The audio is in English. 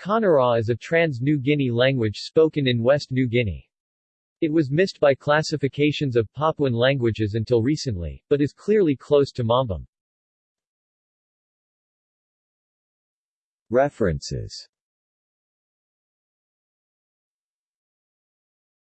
Kanara is a trans-New Guinea language spoken in West New Guinea. It was missed by classifications of Papuan languages until recently, but is clearly close to Mambam. References